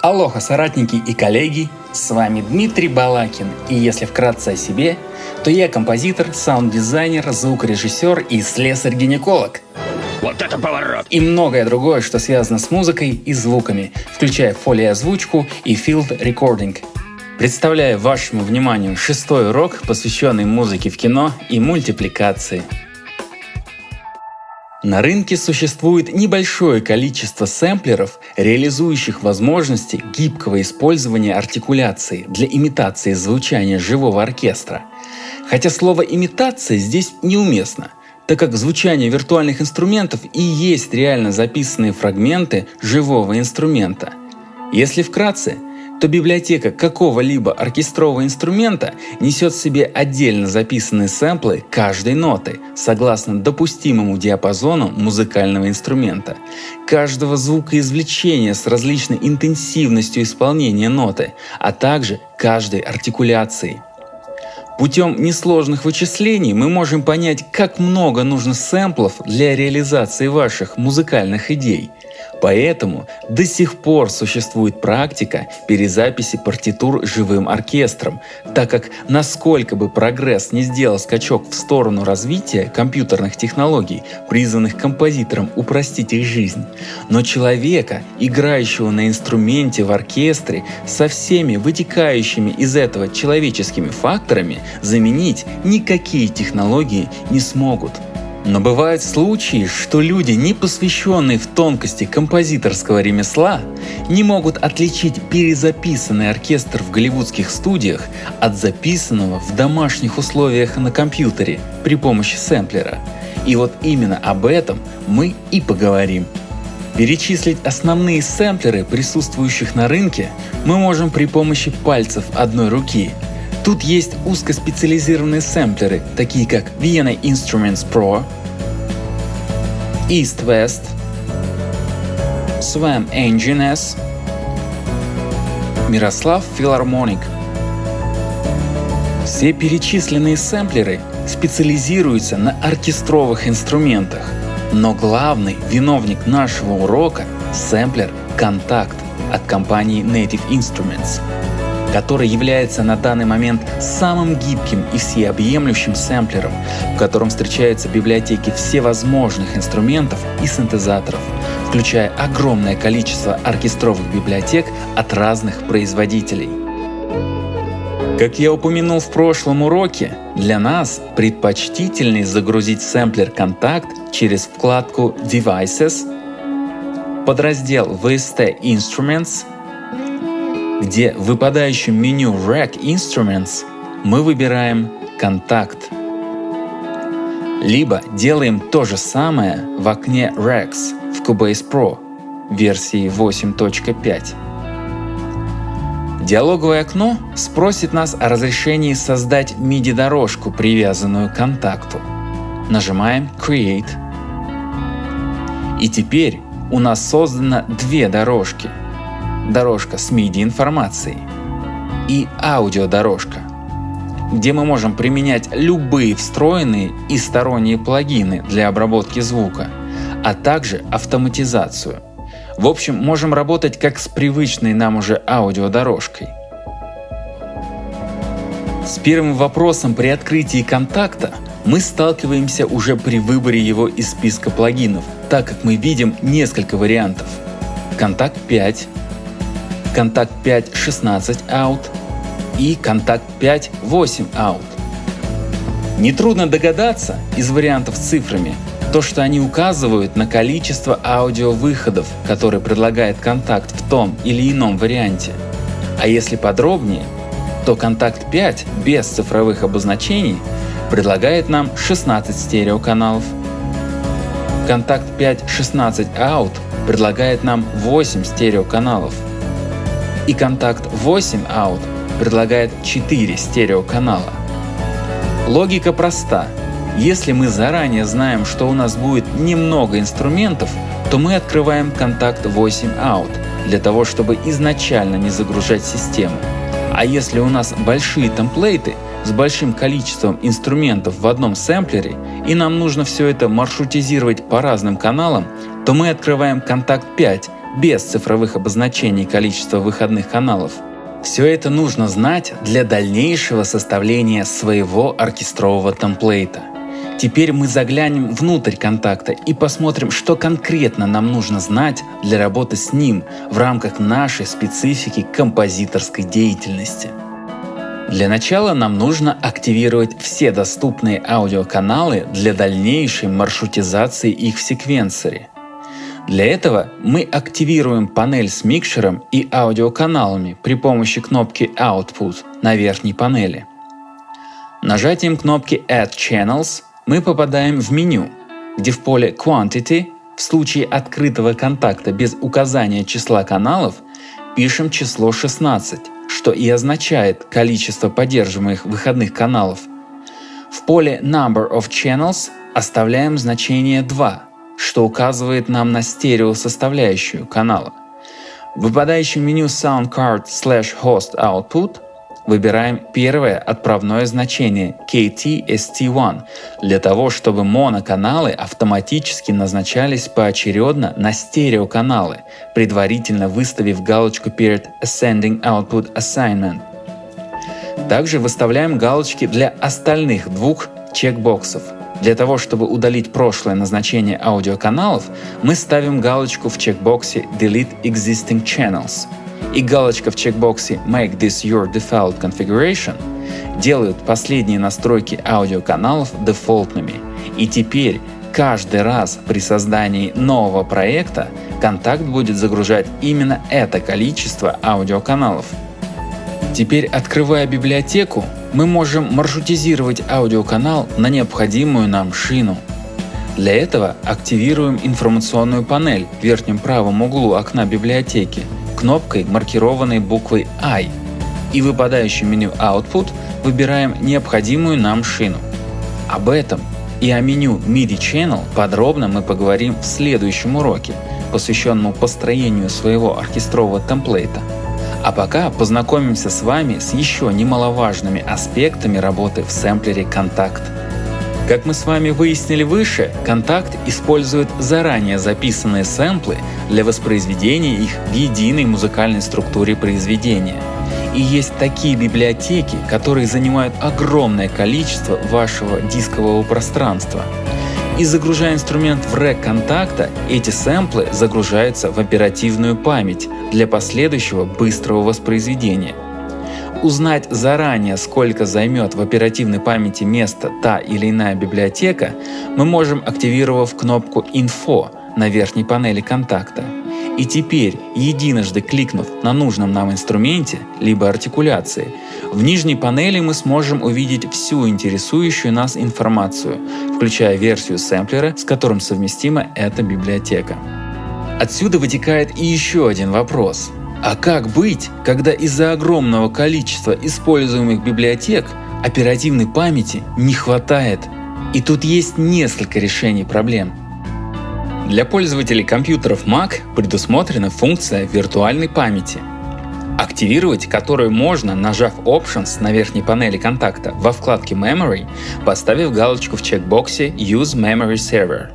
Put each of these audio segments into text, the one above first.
Алоха, соратники и коллеги, с вами Дмитрий Балакин, и если вкратце о себе, то я композитор, саунд-дизайнер, звукорежиссер и слесарь-гинеколог. Вот это поворот! И многое другое, что связано с музыкой и звуками, включая фолиозвучку и field recording. Представляю вашему вниманию шестой урок, посвященный музыке в кино и мультипликации. На рынке существует небольшое количество сэмплеров, реализующих возможности гибкого использования артикуляции для имитации звучания живого оркестра. Хотя слово «имитация» здесь неуместно, так как звучание виртуальных инструментов и есть реально записанные фрагменты живого инструмента. Если вкратце, то библиотека какого-либо оркестрового инструмента несет в себе отдельно записанные сэмплы каждой ноты, согласно допустимому диапазону музыкального инструмента, каждого звукоизвлечения с различной интенсивностью исполнения ноты, а также каждой артикуляции. Путем несложных вычислений мы можем понять, как много нужно сэмплов для реализации ваших музыкальных идей – Поэтому до сих пор существует практика перезаписи партитур живым оркестром, так как насколько бы прогресс не сделал скачок в сторону развития компьютерных технологий, призванных композиторам упростить их жизнь, но человека, играющего на инструменте в оркестре, со всеми вытекающими из этого человеческими факторами заменить никакие технологии не смогут. Но бывают случаи, что люди, не посвященные в тонкости композиторского ремесла, не могут отличить перезаписанный оркестр в голливудских студиях от записанного в домашних условиях на компьютере при помощи сэмплера. И вот именно об этом мы и поговорим. Перечислить основные сэмплеры, присутствующих на рынке, мы можем при помощи пальцев одной руки. Тут есть узкоспециализированные сэмплеры, такие как Vienna Instruments Pro, East-West, Swam Engine S, Мирослав Филармоник. Все перечисленные сэмплеры специализируются на оркестровых инструментах, но главный виновник нашего урока – сэмплер «Контакт» от компании Native Instruments – который является на данный момент самым гибким и всеобъемлющим сэмплером, в котором встречаются библиотеки всевозможных инструментов и синтезаторов, включая огромное количество оркестровых библиотек от разных производителей. Как я упомянул в прошлом уроке, для нас предпочтительней загрузить сэмплер Contact через вкладку Devices, подраздел VST Instruments где в выпадающем меню Rack Instruments мы выбираем «Контакт». Либо делаем то же самое в окне Racks в Cubase Pro версии 8.5. Диалоговое окно спросит нас о разрешении создать MIDI-дорожку, привязанную к контакту. Нажимаем Create. И теперь у нас создано две дорожки – дорожка с MIDI информацией и аудиодорожка, где мы можем применять любые встроенные и сторонние плагины для обработки звука, а также автоматизацию. В общем, можем работать как с привычной нам уже аудиодорожкой. С первым вопросом при открытии контакта мы сталкиваемся уже при выборе его из списка плагинов, так как мы видим несколько вариантов. Контакт 5, контакт 5 16 out и контакт 5 8 out. Нетрудно догадаться из вариантов с цифрами, то, что они указывают на количество аудиовыходов, которые предлагает контакт в том или ином варианте. А если подробнее, то контакт 5 без цифровых обозначений предлагает нам 16 стереоканалов. Контакт 5 16 out предлагает нам 8 стереоканалов и контакт 8 out предлагает 4 стереоканала. Логика проста. Если мы заранее знаем, что у нас будет немного инструментов, то мы открываем контакт 8 out для того, чтобы изначально не загружать систему. А если у нас большие темплейты с большим количеством инструментов в одном сэмплере и нам нужно все это маршрутизировать по разным каналам, то мы открываем контакт 5 без цифровых обозначений количества выходных каналов. Все это нужно знать для дальнейшего составления своего оркестрового темплейта. Теперь мы заглянем внутрь контакта и посмотрим, что конкретно нам нужно знать для работы с ним в рамках нашей специфики композиторской деятельности. Для начала нам нужно активировать все доступные аудиоканалы для дальнейшей маршрутизации их в секвенсоре. Для этого мы активируем панель с микшером и аудиоканалами при помощи кнопки Output на верхней панели. Нажатием кнопки Add Channels мы попадаем в меню, где в поле Quantity в случае открытого контакта без указания числа каналов пишем число 16, что и означает количество поддерживаемых выходных каналов. В поле Number of Channels оставляем значение 2, что указывает нам на стереосоставляющую канала. В выпадающем меню Soundcard slash Host Output выбираем первое отправное значение KTST1 для того, чтобы моноканалы автоматически назначались поочередно на стереоканалы, предварительно выставив галочку перед Ascending Output Assignment. Также выставляем галочки для остальных двух чекбоксов. Для того, чтобы удалить прошлое назначение аудиоканалов, мы ставим галочку в чекбоксе Delete Existing Channels – и галочка в чекбоксе Make this your default configuration делают последние настройки аудиоканалов дефолтными. И теперь каждый раз при создании нового проекта контакт будет загружать именно это количество аудиоканалов. Теперь, открывая библиотеку, мы можем маршрутизировать аудиоканал на необходимую нам шину. Для этого активируем информационную панель в верхнем правом углу окна библиотеки – кнопкой, маркированной буквой I, и в выпадающем меню Output выбираем необходимую нам шину. Об этом и о меню MIDI Channel подробно мы поговорим в следующем уроке, посвященном построению своего оркестрового темплейта. А пока познакомимся с вами с еще немаловажными аспектами работы в сэмплере Contact. Как мы с вами выяснили выше, контакт использует заранее записанные сэмплы для воспроизведения их в единой музыкальной структуре произведения. И есть такие библиотеки, которые занимают огромное количество вашего дискового пространства. И загружая инструмент в рэк контакта, эти сэмплы загружаются в оперативную память для последующего быстрого воспроизведения – Узнать заранее, сколько займет в оперативной памяти место та или иная библиотека, мы можем, активировав кнопку «Info» на верхней панели контакта. И теперь, единожды кликнув на нужном нам инструменте, либо артикуляции, в нижней панели мы сможем увидеть всю интересующую нас информацию, включая версию сэмплера, с которым совместима эта библиотека. Отсюда вытекает и еще один вопрос. А как быть, когда из-за огромного количества используемых библиотек оперативной памяти не хватает? И тут есть несколько решений проблем. Для пользователей компьютеров Mac предусмотрена функция виртуальной памяти, активировать которую можно, нажав Options на верхней панели контакта во вкладке Memory, поставив галочку в чекбоксе Use Memory Server.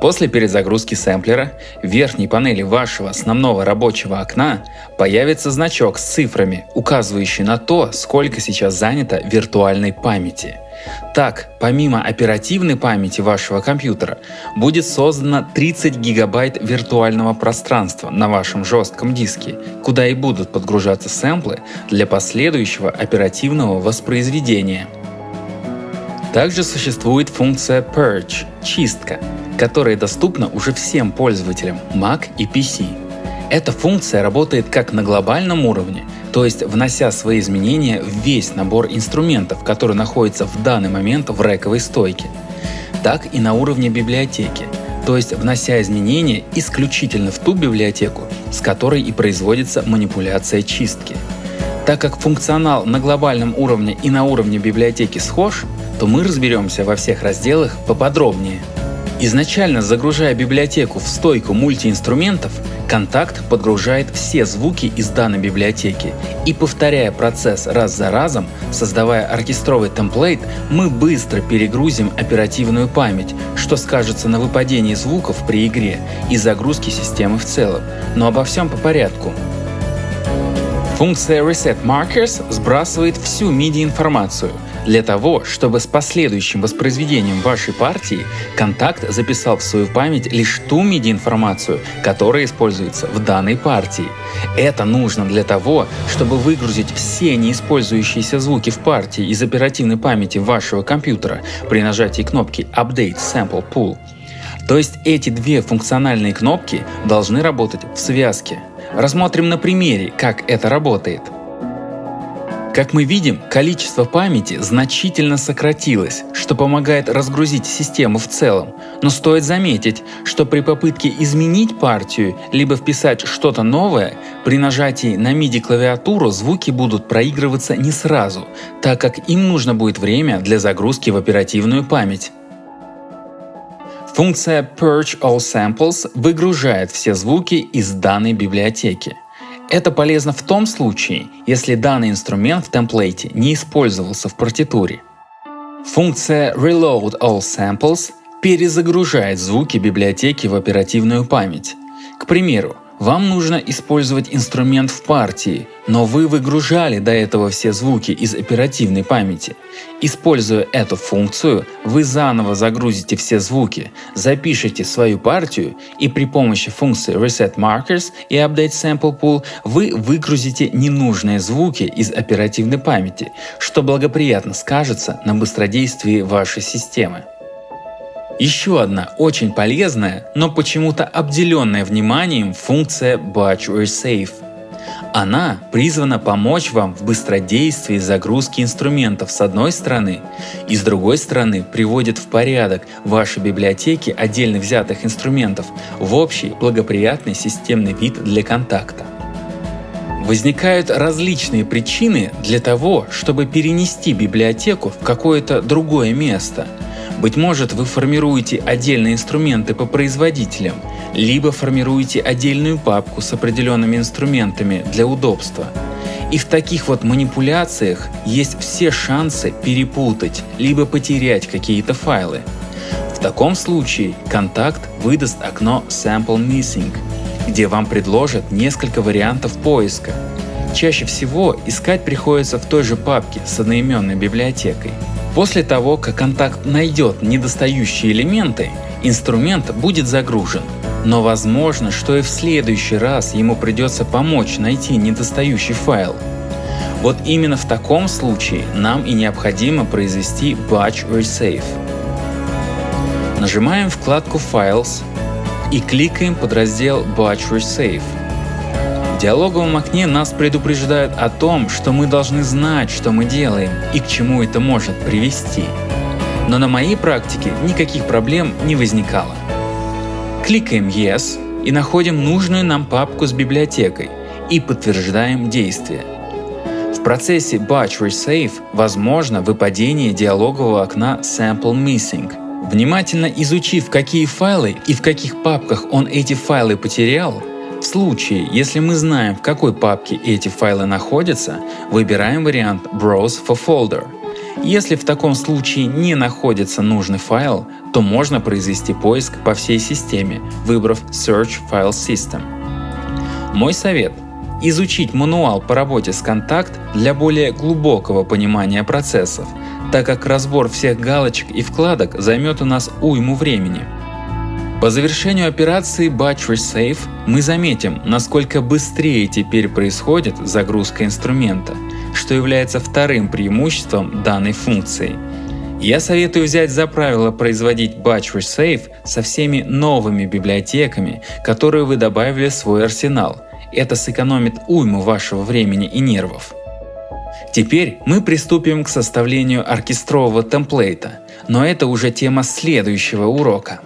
После перезагрузки сэмплера в верхней панели вашего основного рабочего окна появится значок с цифрами, указывающий на то, сколько сейчас занято виртуальной памяти. Так, помимо оперативной памяти вашего компьютера, будет создано 30 гигабайт виртуального пространства на вашем жестком диске, куда и будут подгружаться сэмплы для последующего оперативного воспроизведения. Также существует функция Purge – чистка, которая доступна уже всем пользователям Mac и PC. Эта функция работает как на глобальном уровне, то есть внося свои изменения в весь набор инструментов, который находится в данный момент в рековой стойке, так и на уровне библиотеки, то есть внося изменения исключительно в ту библиотеку, с которой и производится манипуляция чистки. Так как функционал на глобальном уровне и на уровне библиотеки схож, то мы разберемся во всех разделах поподробнее. Изначально загружая библиотеку в стойку мультиинструментов, Контакт подгружает все звуки из данной библиотеки и повторяя процесс раз за разом, создавая оркестровый темплейт, мы быстро перегрузим оперативную память, что скажется на выпадении звуков при игре и загрузке системы в целом. Но обо всем по порядку. Функция Reset Markers сбрасывает всю MIDI-информацию для того, чтобы с последующим воспроизведением вашей партии контакт записал в свою память лишь ту MIDI-информацию, которая используется в данной партии. Это нужно для того, чтобы выгрузить все неиспользующиеся звуки в партии из оперативной памяти вашего компьютера при нажатии кнопки Update Sample Pool. То есть эти две функциональные кнопки должны работать в связке. Рассмотрим на примере, как это работает. Как мы видим, количество памяти значительно сократилось, что помогает разгрузить систему в целом. Но стоит заметить, что при попытке изменить партию, либо вписать что-то новое, при нажатии на MIDI клавиатуру звуки будут проигрываться не сразу, так как им нужно будет время для загрузки в оперативную память. Функция Purge All Samples выгружает все звуки из данной библиотеки. Это полезно в том случае, если данный инструмент в темплейте не использовался в партитуре. Функция Reload All Samples перезагружает звуки библиотеки в оперативную память. К примеру, вам нужно использовать инструмент в партии, но вы выгружали до этого все звуки из оперативной памяти. Используя эту функцию, вы заново загрузите все звуки, запишите свою партию и при помощи функции Reset Markers и Update Sample Pool вы выгрузите ненужные звуки из оперативной памяти, что благоприятно скажется на быстродействии вашей системы. Еще одна очень полезная, но почему-то обделенная вниманием функция Batch Resave. Она призвана помочь вам в быстродействии загрузки инструментов с одной стороны и с другой стороны приводит в порядок ваши библиотеки отдельно взятых инструментов в общий благоприятный системный вид для контакта. Возникают различные причины для того, чтобы перенести библиотеку в какое-то другое место – быть может, вы формируете отдельные инструменты по производителям, либо формируете отдельную папку с определенными инструментами для удобства. И в таких вот манипуляциях есть все шансы перепутать, либо потерять какие-то файлы. В таком случае контакт выдаст окно Sample Missing, где вам предложат несколько вариантов поиска. Чаще всего искать приходится в той же папке с одноименной библиотекой. После того, как контакт найдет недостающие элементы, инструмент будет загружен. Но возможно, что и в следующий раз ему придется помочь найти недостающий файл. Вот именно в таком случае нам и необходимо произвести Batch Resave. Нажимаем вкладку Files и кликаем под раздел Batch Resave. В диалоговом окне нас предупреждают о том, что мы должны знать, что мы делаем и к чему это может привести. Но на моей практике никаких проблем не возникало. Кликаем Yes и находим нужную нам папку с библиотекой и подтверждаем действие. В процессе Batch Resave возможно выпадение диалогового окна Sample Missing. Внимательно изучив, какие файлы и в каких папках он эти файлы потерял, случае, если мы знаем, в какой папке эти файлы находятся, выбираем вариант Browse for Folder. Если в таком случае не находится нужный файл, то можно произвести поиск по всей системе, выбрав Search File System. Мой совет – изучить мануал по работе с контакт для более глубокого понимания процессов, так как разбор всех галочек и вкладок займет у нас уйму времени. По завершению операции Batch Resave мы заметим, насколько быстрее теперь происходит загрузка инструмента, что является вторым преимуществом данной функции. Я советую взять за правило производить Batch Resave со всеми новыми библиотеками, которые вы добавили в свой арсенал. Это сэкономит уйму вашего времени и нервов. Теперь мы приступим к составлению оркестрового темплейта, но это уже тема следующего урока.